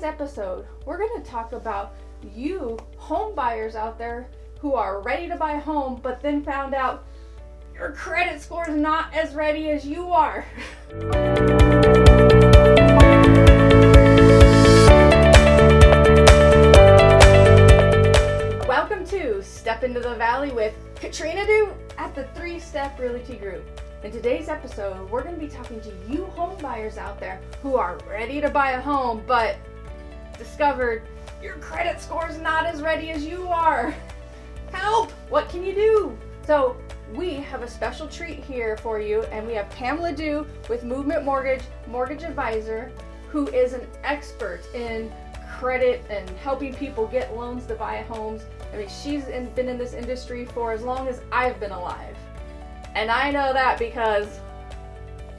today's episode, we're going to talk about you home buyers out there who are ready to buy a home but then found out your credit score is not as ready as you are. Welcome to Step into the Valley with Katrina Du at the Three Step Realty Group. In today's episode, we're going to be talking to you home buyers out there who are ready to buy a home but discovered your credit score is not as ready as you are. Help! What can you do? So, we have a special treat here for you, and we have Pamela Du with Movement Mortgage, mortgage advisor, who is an expert in credit and helping people get loans to buy homes. I mean, she's in, been in this industry for as long as I've been alive. And I know that because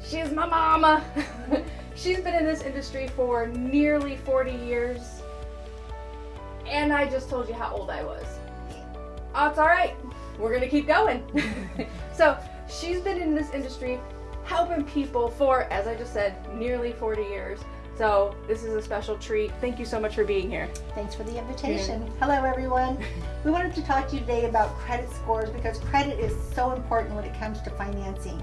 she's my mama. she's been in this industry for nearly 40 years. And I just told you how old I was. Oh, it's all right. We're going to keep going. so, she's been in this industry helping people for, as I just said, nearly 40 years. So, this is a special treat. Thank you so much for being here. Thanks for the invitation. Hello, everyone. We wanted to talk to you today about credit scores because credit is so important when it comes to financing.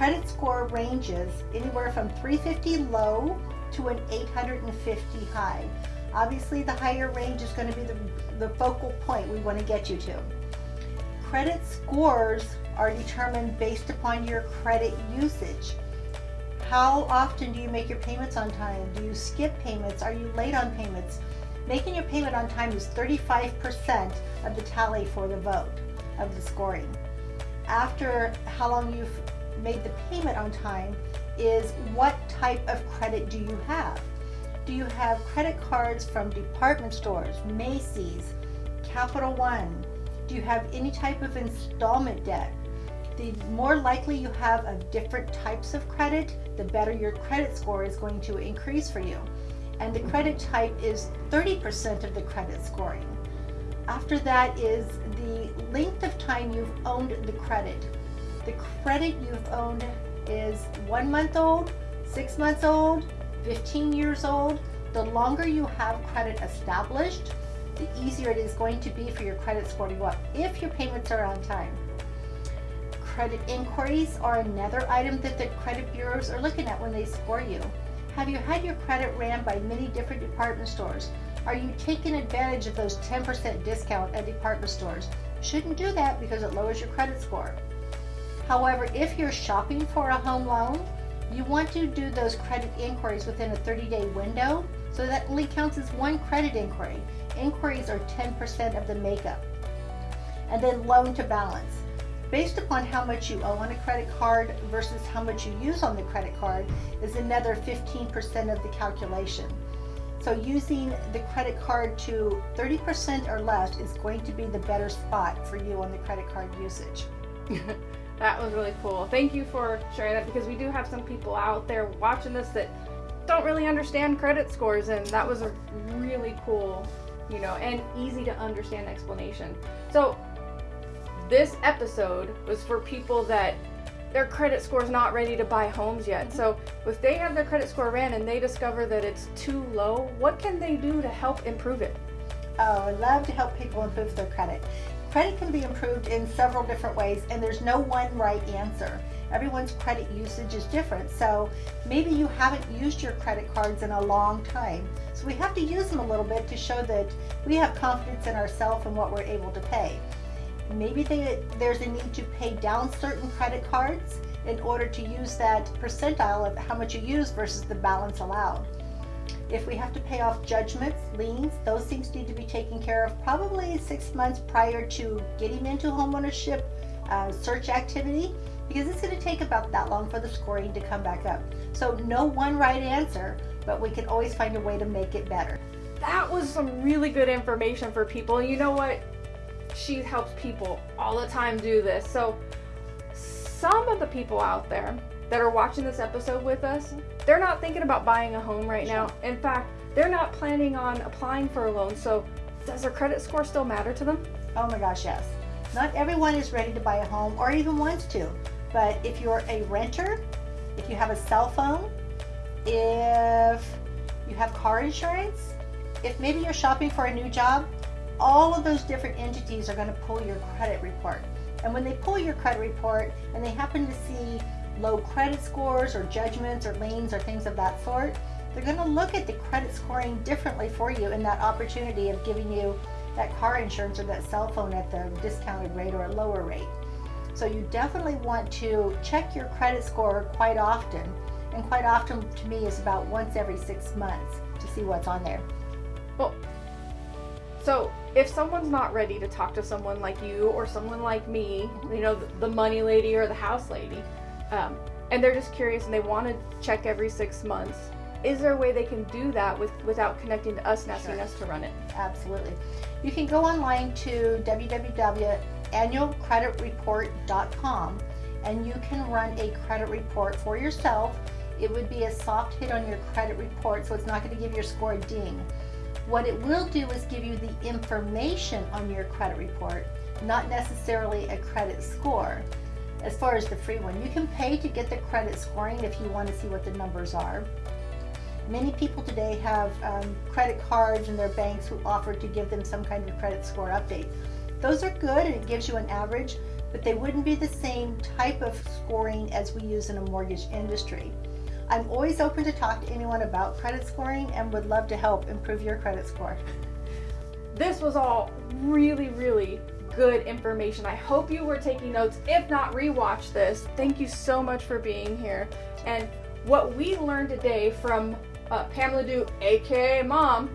Credit score ranges anywhere from 350 low to an 850 high. Obviously, the higher range is going to be the, the focal point we want to get you to. Credit scores are determined based upon your credit usage. How often do you make your payments on time? Do you skip payments? Are you late on payments? Making your payment on time is 35% of the tally for the vote of the scoring. After how long you've made the payment on time is what type of credit do you have? Do you have credit cards from department stores, Macy's, Capital One? Do you have any type of installment debt? The more likely you have of different types of credit, the better your credit score is going to increase for you. And the credit type is 30% of the credit scoring. After that is the length of time you've owned the credit. The credit you've owned is one month old, six months old, 15 years old. The longer you have credit established, the easier it is going to be for your credit score to go up if your payments are on time. Credit inquiries are another item that the credit bureaus are looking at when they score you. Have you had your credit ran by many different department stores? Are you taking advantage of those 10% discount at department stores? Shouldn't do that because it lowers your credit score. However, if you're shopping for a home loan, you want to do those credit inquiries within a 30 day window, so that only counts as one credit inquiry. Inquiries are 10% of the makeup. And then loan to balance. Based upon how much you owe on a credit card versus how much you use on the credit card is another 15% of the calculation. So using the credit card to 30% or less is going to be the better spot for you on the credit card usage. that was really cool. Thank you for sharing that because we do have some people out there watching this that don't really understand credit scores and that was a really cool, you know, and easy to understand explanation. So this episode was for people that their credit score is not ready to buy homes yet. So if they have their credit score ran and they discover that it's too low, what can they do to help improve it? Oh, I love to help people improve their credit. Credit can be improved in several different ways, and there's no one right answer. Everyone's credit usage is different, so maybe you haven't used your credit cards in a long time. So we have to use them a little bit to show that we have confidence in ourselves and what we're able to pay. Maybe they, there's a need to pay down certain credit cards in order to use that percentile of how much you use versus the balance allowed. If we have to pay off judgments, liens, those things need to be taken care of probably six months prior to getting into homeownership uh, search activity because it's going to take about that long for the scoring to come back up. So no one right answer, but we can always find a way to make it better. That was some really good information for people. You know what? she helps people all the time do this. So some of the people out there that are watching this episode with us, they're not thinking about buying a home right now. In fact, they're not planning on applying for a loan. So does their credit score still matter to them? Oh my gosh, yes. Not everyone is ready to buy a home or even wants to. But if you're a renter, if you have a cell phone, if you have car insurance, if maybe you're shopping for a new job, all of those different entities are going to pull your credit report. And when they pull your credit report and they happen to see low credit scores or judgments or liens or things of that sort, they're going to look at the credit scoring differently for you in that opportunity of giving you that car insurance or that cell phone at the discounted rate or a lower rate. So you definitely want to check your credit score quite often. And quite often to me is about once every six months to see what's on there. Well, so if someone's not ready to talk to someone like you or someone like me, mm-hmm. you know, the, the money lady or the house lady, um, and they're just curious and they want to check every six months, is there a way they can do that with without connecting to us and asking Sure. us to run it? Absolutely. You can go online to www.annualcreditreport.com and you can run a credit report for yourself. It would be a soft hit on your credit report, so it's not going to give your score a ding. What it will do is give you the information on your credit report, not necessarily a credit score. As far as the free one, you can pay to get the credit scoring if you want to see what the numbers are. Many people today have um, credit cards and their banks who offer to give them some kind of credit score update. Those are good and it gives you an average, but they wouldn't be the same type of scoring as we use in a mortgage industry. I'm always open to talk to anyone about credit scoring and would love to help improve your credit score. This was all really, really good information. I hope you were taking notes. If not, rewatch this. Thank you so much for being here. And what we learned today from uh, Pamela Du, aka Mom,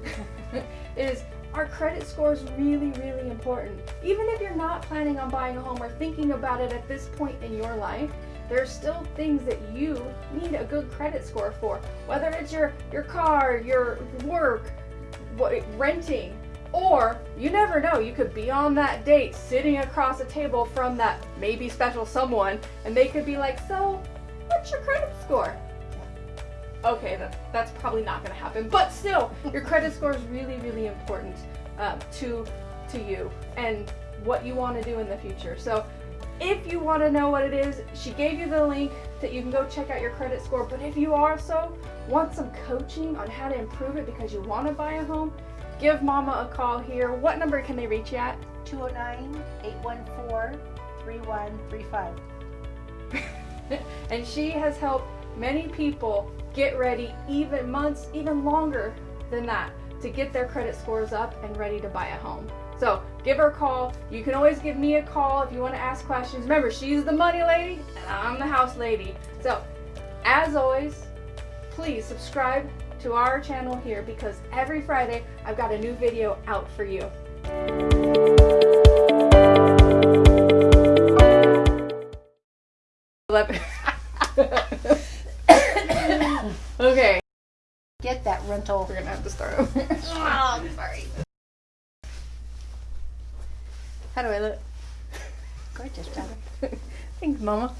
is our credit score is really, really important. Even if you're not planning on buying a home or thinking about it at this point in your life, there are still things that you need a good credit score for. Whether it's your your car, your work, what, renting, or you never know, you could be on that date sitting across a table from that maybe special someone, and they could be like, So, what's your credit score? Okay, that, that's probably not going to happen, but still, your credit score is really, really important uh, to to you and what you want to do in the future. So, if you want to know what it is, she gave you the link that you can go check out your credit score. But if you also want some coaching on how to improve it because you want to buy a home, give Mama a call here. What number can they reach you at? 209 814 3135. and she has helped many people get ready even months, even longer than that, to get their credit scores up and ready to buy a home. So give her a call. You can always give me a call if you want to ask questions. Remember, she's the money lady and I'm the house lady. So, as always, please subscribe to our channel here because every Friday I've got a new video out for you. Okay, Get that rental. we're gonna have to start over. Oh, sorry. How do I look? Gorgeous, brother. Thanks, Mama.